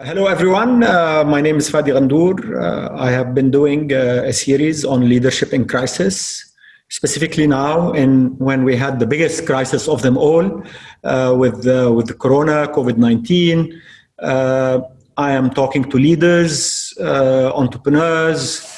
Hello, everyone. Uh, my name is Fadi Ghandour. Uh, I have been doing uh, a series on leadership in crisis, specifically now in when we had the biggest crisis of them all uh, with, with the corona, COVID-19. Uh, I am talking to leaders, uh, entrepreneurs,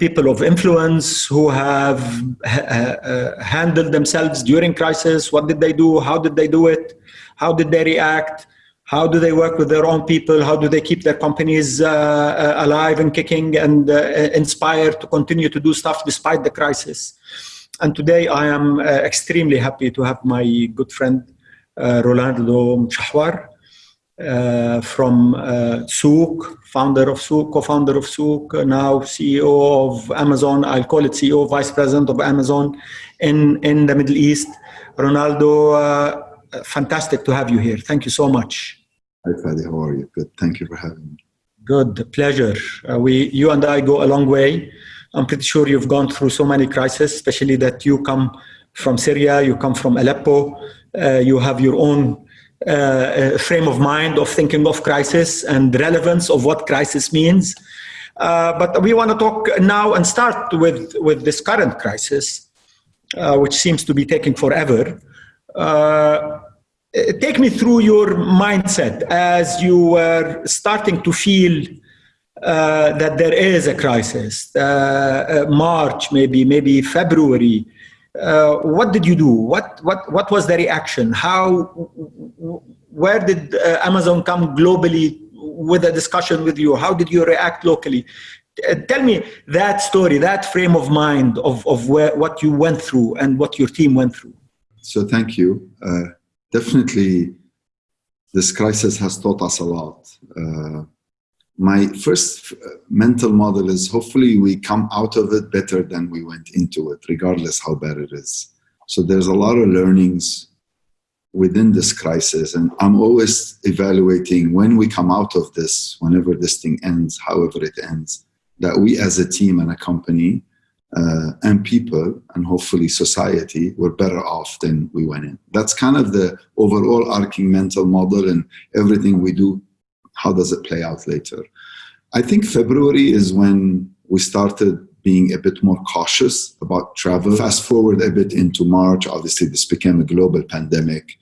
people of influence who have ha handled themselves during crisis. What did they do? How did they do it? How did they react? How do they work with their own people? How do they keep their companies uh, uh, alive and kicking and uh, inspired to continue to do stuff despite the crisis? And today I am uh, extremely happy to have my good friend uh, Ronaldo Mouchawar uh, from Souq, founder of Souq, co-founder of Souq, now CEO of Amazon. I'll call it CEO, Vice President of Amazon in, in the Middle East. Ronaldo, fantastic to have you here. Thank you so much. Hi, Fadi. How are you? Good. Thank you for having me. Good. Pleasure. Uh, we, you and I go a long way. I'm pretty sure you've gone through so many crises, especially that you come from Syria, you come from Aleppo, uh, you have your own uh, uh frame of mind of thinking of crisis and relevance of what crisis means. Uh, but we want to talk now and start with, with this current crisis, uh, which seems to be taking forever. Uh, take me through your mindset as you were starting to feel uh, that there is a crisis, uh, uh March, maybe, maybe February. Uh, what did you do? What, what, what was the reaction? How, where did uh, Amazon come globally with a discussion with you? How did you react locally? tell me that story, that frame of mind of, of where, what you went through and what your team went through. So thank you definitely this crisis has taught us a lot. Uh, my first mental model is hopefully we come out of it better than we went into it, regardless how bad it is. So there's a lot of learnings within this crisis and I'm always evaluating when we come out of this, whenever this thing ends, however it ends, that we as a team and a company uh, and people and hopefully society were better off than we went in. That's kind of the overall arcing mental model and everything we do, how does it play out later? I think February is when we started being a bit more cautious about travel. Fast forward a bit into March, obviously this became a global pandemic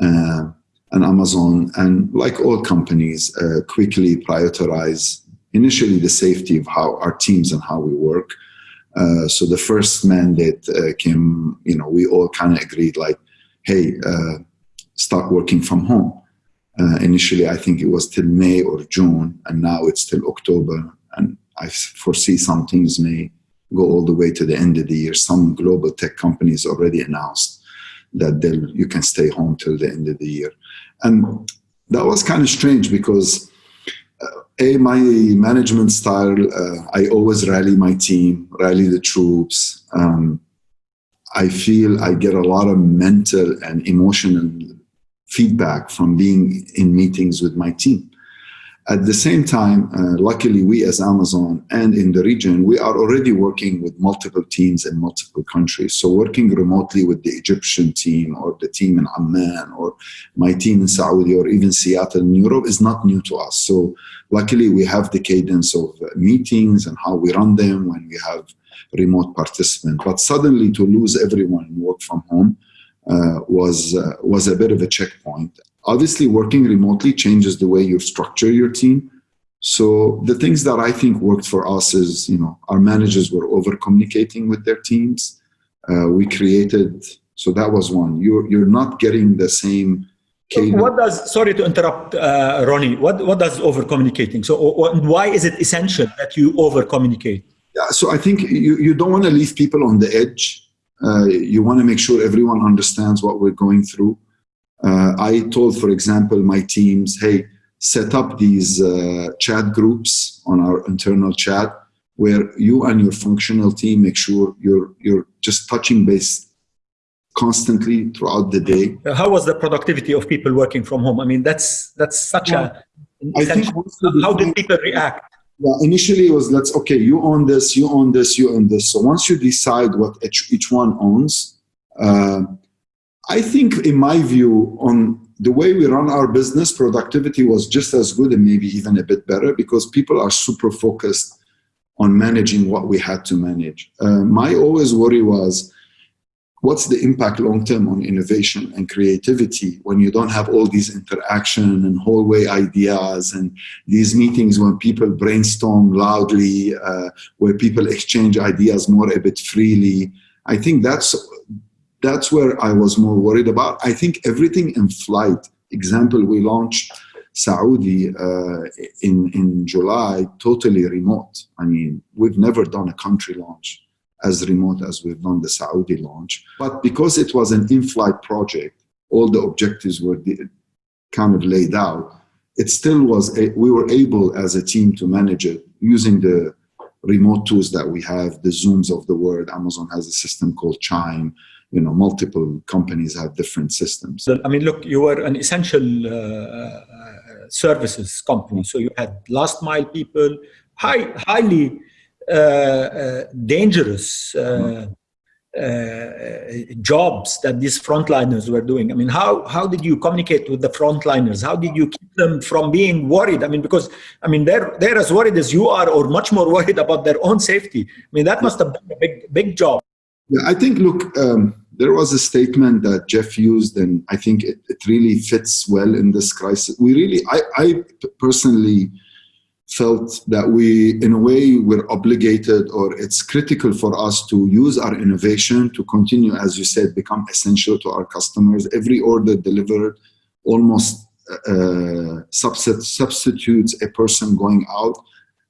uh, and Amazon and like all companies uh, quickly prioritize initially the safety of how our teams and how we work uh, so the first mandate uh, came, you know, we all kind of agreed like, hey, uh, start working from home. Uh, initially, I think it was till May or June, and now it's till October. And I foresee some things may go all the way to the end of the year. Some global tech companies already announced that you can stay home till the end of the year. And that was kind of strange because a, my management style, uh, I always rally my team, rally the troops. Um, I feel I get a lot of mental and emotional feedback from being in meetings with my team. At the same time, uh, luckily we as Amazon and in the region, we are already working with multiple teams in multiple countries. So working remotely with the Egyptian team or the team in Amman or my team in Saudi or even Seattle in Europe is not new to us. So luckily we have the cadence of meetings and how we run them when we have remote participants. But suddenly to lose everyone and work from home uh, was, uh, was a bit of a checkpoint. Obviously, working remotely changes the way you structure your team. So the things that I think worked for us is, you know, our managers were over communicating with their teams. Uh, we created, so that was one. You're, you're not getting the same cadence. What does, sorry to interrupt, uh, Ronnie, what, what does over communicating? So why is it essential that you over communicate? Yeah, so I think you, you don't want to leave people on the edge. Uh, you want to make sure everyone understands what we're going through. Uh, I told, for example, my teams, hey, set up these uh, chat groups on our internal chat where you and your functional team make sure you're, you're just touching base constantly throughout the day. How was the productivity of people working from home? I mean, that's, that's such well, a, I think how did people react? Yeah, initially it was let's okay, you own this, you own this, you own this. So once you decide what each, each one owns, uh, I think, in my view, on the way we run our business, productivity was just as good and maybe even a bit better because people are super focused on managing what we had to manage. Uh, my always worry was, what's the impact long term on innovation and creativity when you don't have all these interaction and hallway ideas and these meetings when people brainstorm loudly, uh, where people exchange ideas more a bit freely. I think that's that's where I was more worried about. I think everything in flight. Example, we launched Saudi uh, in in July, totally remote. I mean, we've never done a country launch as remote as we've done the Saudi launch. But because it was an in-flight project, all the objectives were kind of laid out. It still was, a, we were able as a team to manage it using the remote tools that we have, the Zooms of the world. Amazon has a system called Chime. You know, multiple companies have different systems. I mean, look, you were an essential uh, uh services company. So you had last mile people, high, highly uh, uh, dangerous uh, jobs that these frontliners were doing. I mean, how, how did you communicate with the frontliners? How did you keep them from being worried? I mean, because, I mean, they're, they're as worried as you are or much more worried about their own safety. I mean, that must have been a big, big job. Yeah, I think, look, um, there was a statement that Jeff used, and I think it, it really fits well in this crisis. We really, I, I personally felt that we, in a way, we're obligated or it's critical for us to use our innovation to continue, as you said, become essential to our customers. Every order delivered almost uh, substitutes a person going out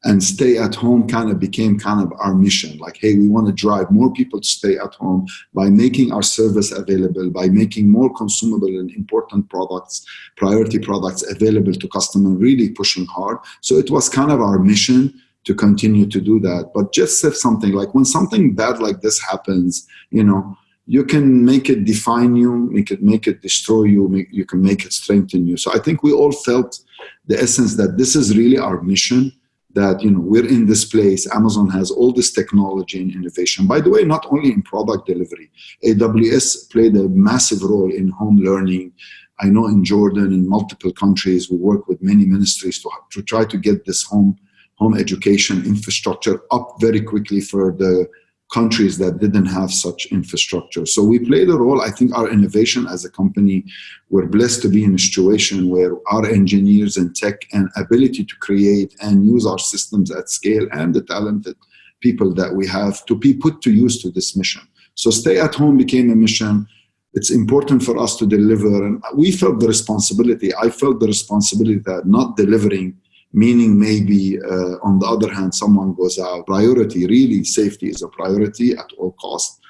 and stay at home kind of became kind of our mission. Like hey we want to drive more people to stay at home by making our service available by making more consumable and important products priority products available to customers really pushing hard. So it was kind of our mission to continue to do that. But just said something like when something bad like this happens you know you can make it define you make it make it destroy you make, you can make it strengthen you. So i think we all felt the essence that this is really our mission that you know we're in this place. Amazon has all this technology and innovation. By the way not only in product delivery aws played a massive role in home learning. I know in jordan in multiple countries we work with many ministries to, to try to get this home home education infrastructure up very quickly for the countries that didn't have such infrastructure. So we played a role. I think our innovation as a company, we're blessed to be in a situation where our engineers and tech and ability to create and use our systems at scale and the talented people that we have to be put to use to this mission. So stay at home became a mission. It's important for us to deliver. And we felt the responsibility. I felt the responsibility that not delivering meaning maybe uh, on the other hand someone goes out priority really safety is a priority at all costs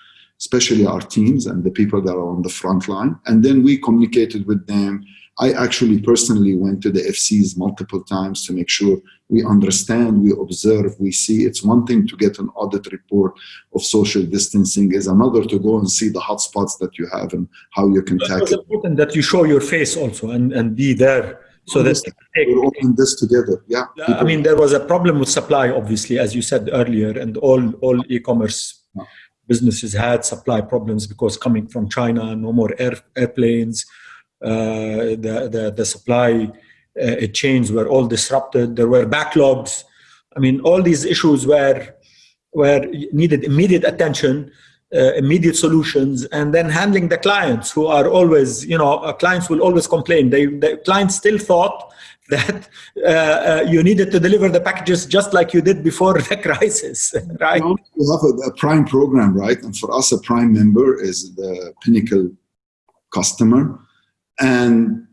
especially our teams and the people that are on the front line. And then we communicated with them. I actually personally went to the fcs multiple times to make sure we understand we observe we see. It's one thing to get an audit report of social distancing is another to go and see the hotspots that you have and how you can tackle. it's important that you show your face also and, and be there so this we're all in this together. Yeah. People. I mean, there was a problem with supply, obviously, as you said earlier, and all all e-commerce yeah. businesses had supply problems because coming from China, no more air, airplanes, uh, the, the the supply uh, chains were all disrupted. There were backlogs. I mean, all these issues were were needed immediate attention uh, immediate solutions and then handling the clients who are always you know uh, clients will always complain. They the clients still thought that uh, uh, you needed to deliver the packages just like you did before the crisis right? You have a, a prime program right? And for us a prime member is the pinnacle customer. And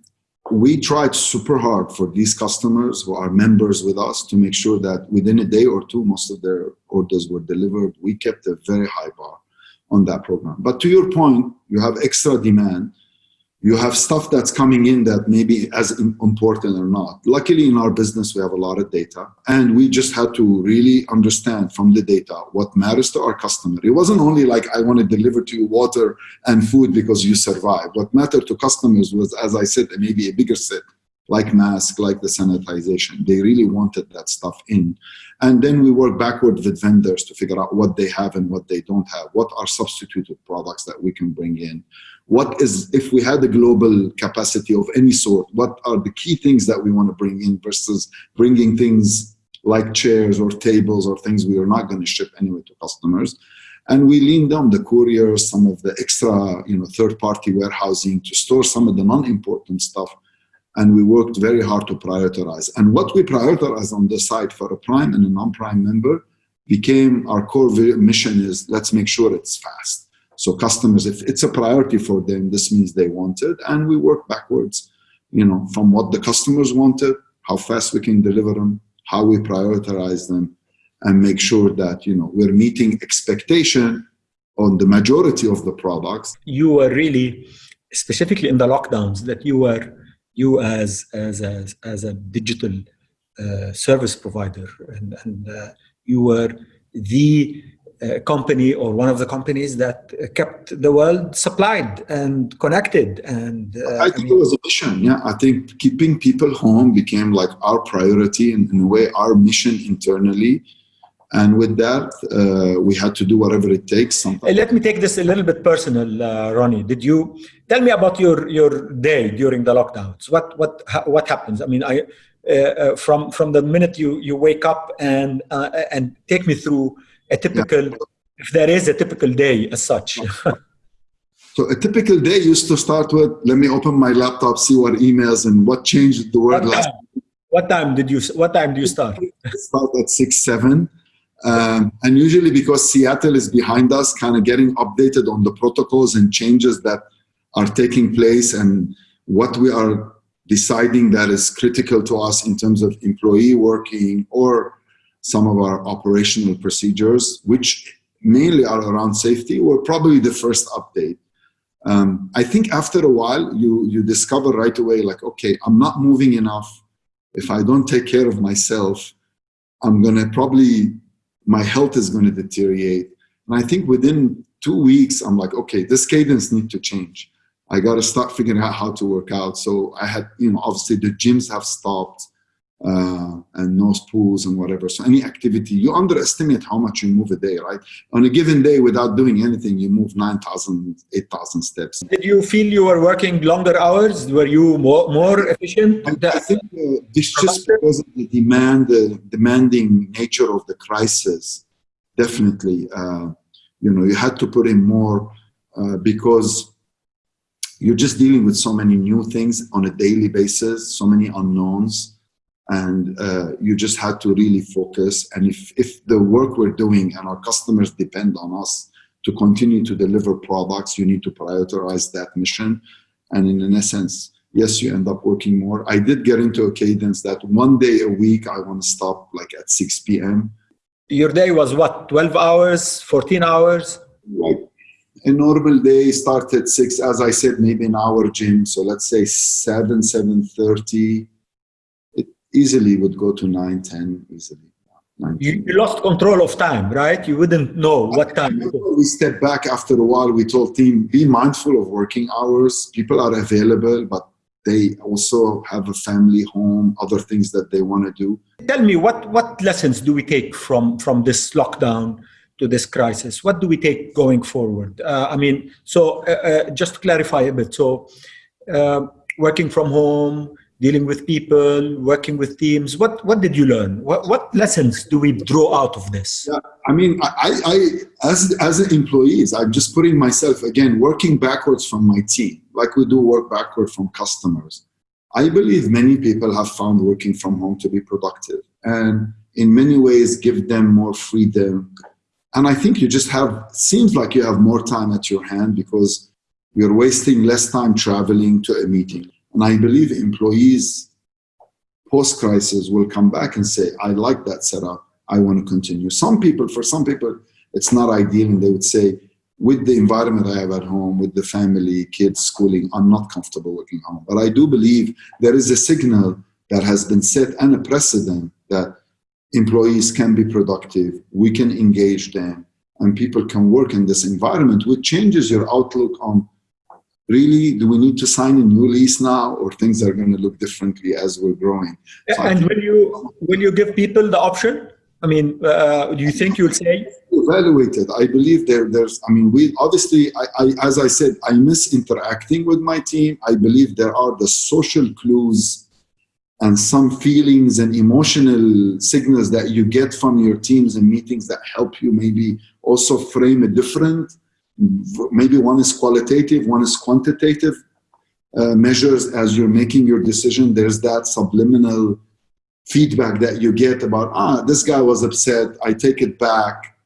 we tried super hard for these customers who are members with us to make sure that within a day or two most of their orders were delivered. We kept a very high bar on that program. But to your point, you have extra demand. You have stuff that's coming in that may be as important or not. Luckily, in our business, we have a lot of data, and we just had to really understand from the data what matters to our customer. It wasn't only like, I want to deliver to you water and food because you survive. What mattered to customers was, as I said, maybe a bigger set like mask, like the sanitization. They really wanted that stuff in. And then we work backward with vendors to figure out what they have and what they don't have. What are substituted products that we can bring in? what is, if we had a global capacity of any sort, what are the key things that we want to bring in versus bringing things like chairs or tables or things we are not going to ship anyway to customers. And we leaned on the couriers, some of the extra, you know, third-party warehousing to store some of the non-important stuff. And we worked very hard to prioritize. And what we prioritize on the site for a prime and a non-prime member became our core mission is let's make sure it's fast. So customers, if it's a priority for them, this means they want it. And we work backwards, you know, from what the customers wanted, how fast we can deliver them, how we prioritize them, and make sure that, you know, we're meeting expectation on the majority of the products. You were really, specifically in the lockdowns, that you were, you as, as, as, as a digital uh, service provider. And, and uh, you were the uh, company or one of the companies that uh, kept the world supplied and connected and uh, I think I mean, it was a mission yeah. I think keeping people home became like our priority and in a way our mission internally. And with that uh, we had to do whatever it takes Sometimes. let me take this a little bit personal uh, Ronnie. Did you tell me about your your day during the lockdowns. What what what happens? I mean I uh, uh, from from the minute you you wake up and uh, and take me through a typical yeah. if there is a typical day as such. So a typical day used to start with let me open my laptop see what emails and what changed the world what last what time did you what time do you start? Start at six seven. Um, and usually because Seattle is behind us kind of getting updated on the protocols and changes that are taking place and what we are deciding that is critical to us in terms of employee working or some of our operational procedures, which mainly are around safety, were probably the first update. Um, I think after a while, you, you discover right away, like, okay, I'm not moving enough. If I don't take care of myself, I'm going to probably, my health is going to deteriorate. And I think within two weeks, I'm like, okay, this cadence needs to change. I got to start figuring out how to work out. So I had, you know, obviously the gyms have stopped uh, and no pools and whatever. So any activity, you underestimate how much you move a day, right? On a given day without doing anything, you move 9,000, 8,000 steps. Did you feel you were working longer hours? Were you more, more efficient? I think uh, this just because of the demand, the demanding nature of the crisis, definitely, uh, you know, you had to put in more uh, because you're just dealing with so many new things on a daily basis, so many unknowns, and uh, you just had to really focus. And if, if the work we're doing and our customers depend on us to continue to deliver products, you need to prioritize that mission. And in, in essence, yes, you end up working more. I did get into a cadence that one day a week, I want to stop like at 6 p.m. Your day was what, 12 hours, 14 hours? Like a normal day starts at six, as I said, maybe an hour gym. So let's say seven, seven thirty. It easily would go to nine, ten easily. You, you, lost control of time, right? You wouldn't know what time. We step back after a while. We told team, be mindful of working hours. People are available, but they also have a family, home, other things that they want to do. Tell me, what what lessons do we take from from this lockdown? To this crisis? What do we take going forward? Uh, I mean, so uh, uh, just to clarify a bit, so uh, working from home, dealing with people, working with teams, what, what did you learn? What, what lessons do we draw out of this? Yeah, I mean, I, I, as, as employees, I'm just putting myself, again, working backwards from my team, like we do work backward from customers. I believe many people have found working from home to be productive and in many ways give them more freedom, and I think you just have, seems like you have more time at your hand because you're wasting less time traveling to a meeting. And I believe employees post-crisis will come back and say, I like that setup. I want to continue. Some people, for some people, it's not ideal and they would say, with the environment I have at home, with the family, kids, schooling, I'm not comfortable working home. But I do believe there is a signal that has been set and a precedent that employees can be productive, we can engage them, and people can work in this environment, which changes your outlook on really, do we need to sign a new lease now or things are going to look differently as we're growing? So and will you, will you give people the option? I mean, uh, do you think you'll say? Evaluated. I believe there, there's, I mean, we obviously, I, I, as I said, I miss interacting with my team. I believe there are the social clues and some feelings and emotional signals that you get from your teams and meetings that help you maybe also frame a different, maybe one is qualitative, one is quantitative uh, measures as you're making your decision. There's that subliminal feedback that you get about, ah, this guy was upset, I take it back.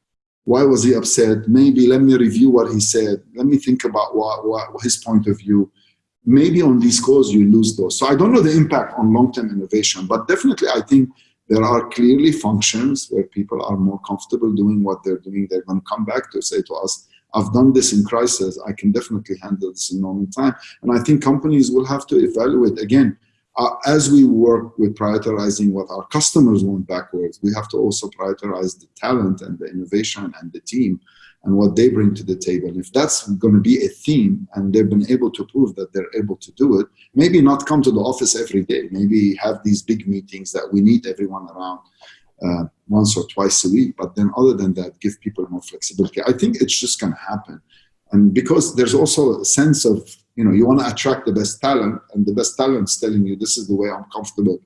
Why was he upset? Maybe let me review what he said. Let me think about what, what his point of view. Maybe on these calls you lose those. So I don't know the impact on long-term innovation, but definitely I think there are clearly functions where people are more comfortable doing what they're doing. They're going to come back to say to us, I've done this in crisis. I can definitely handle this in normal time. And I think companies will have to evaluate again, uh, as we work with prioritizing what our customers want backwards, we have to also prioritize the talent and the innovation and the team and what they bring to the table. If that's going to be a theme and they've been able to prove that they're able to do it, maybe not come to the office every day, maybe have these big meetings that we need everyone around uh, once or twice a week. But then other than that, give people more flexibility. I think it's just going to happen. And because there's also a sense of, you know, you want to attract the best talent and the best talent's telling you this is the way I'm comfortable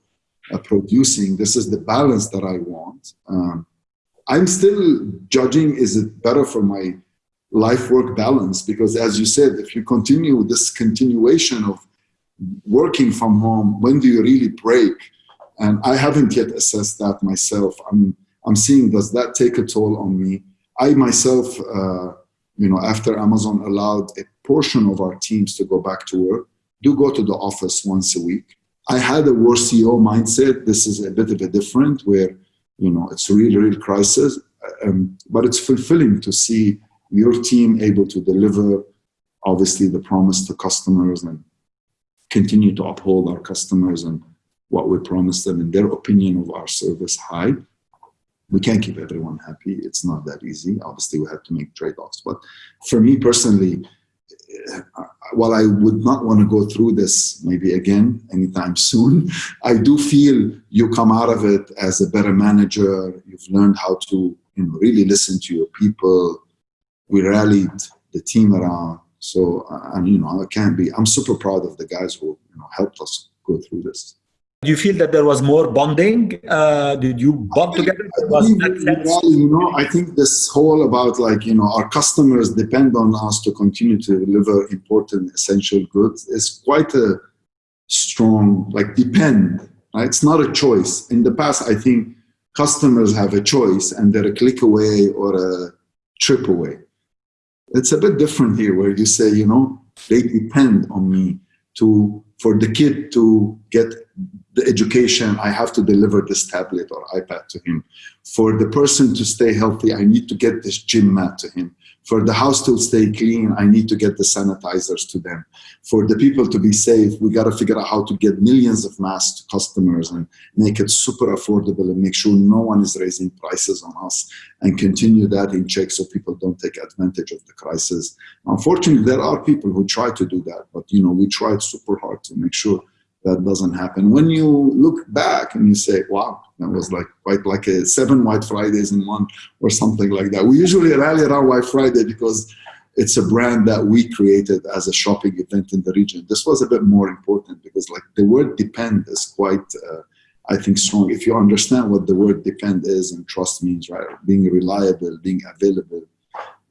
uh, producing. This is the balance that I want. Um, I'm still judging, is it better for my life-work balance? Because as you said, if you continue this continuation of working from home, when do you really break? And I haven't yet assessed that myself. I'm, I'm seeing, does that take a toll on me? I myself, uh, you know, after Amazon allowed a portion of our teams to go back to work, do go to the office once a week. I had a war CEO mindset. This is a bit of a different where, you know, it's a real, real crisis. Um, but it's fulfilling to see your team able to deliver, obviously, the promise to customers and continue to uphold our customers and what we promised them in their opinion of our service high. We can't keep everyone happy. It's not that easy. Obviously, we have to make trade-offs. But for me personally, while I would not want to go through this maybe again anytime soon, I do feel you come out of it as a better manager. You've learned how to you know, really listen to your people. We rallied the team around. So, uh, and you know, I can't be, I'm super proud of the guys who you know, helped us go through this. Do you feel that there was more bonding? Uh, did you bond together? You know, I think this whole about like, you know, our customers depend on us to continue to deliver important essential goods is quite a strong, like depend, right? It's not a choice. In the past, I think customers have a choice and they're a click away or a trip away. It's a bit different here where you say, you know, they depend on me to, for the kid to get the education, I have to deliver this tablet or iPad to him. For the person to stay healthy, I need to get this gym mat to him. For the house to stay clean, I need to get the sanitizers to them. For the people to be safe, we got to figure out how to get millions of masks to customers and make it super affordable and make sure no one is raising prices on us and continue that in check so people don't take advantage of the crisis. Unfortunately, there are people who try to do that, but you know, we tried super hard to make sure that doesn't happen. When you look back and you say, wow, that was like quite like a seven White Fridays in one or something like that. We usually rally around White Friday because it's a brand that we created as a shopping event in the region. This was a bit more important because like the word depend is quite, uh, I think strong. If you understand what the word depend is and trust means, right? Being reliable, being available,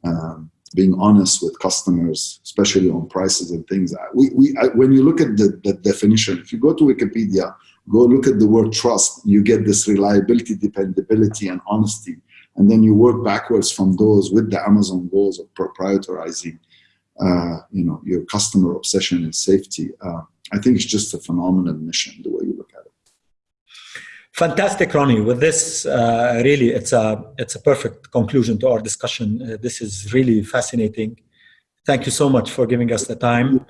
um, being honest with customers, especially on prices and things. We, we, I, when you look at the, the definition, if you go to Wikipedia, go look at the word trust, you get this reliability, dependability, and honesty. And then you work backwards from those with the Amazon goals of proprietarizing, uh, you know, your customer obsession and safety. Uh, I think it's just a phenomenal mission, the way you look at it. Fantastic, Ronnie. With this, uh, really, it's a it's a perfect conclusion to our discussion. Uh, this is really fascinating. Thank you so much for giving us the time.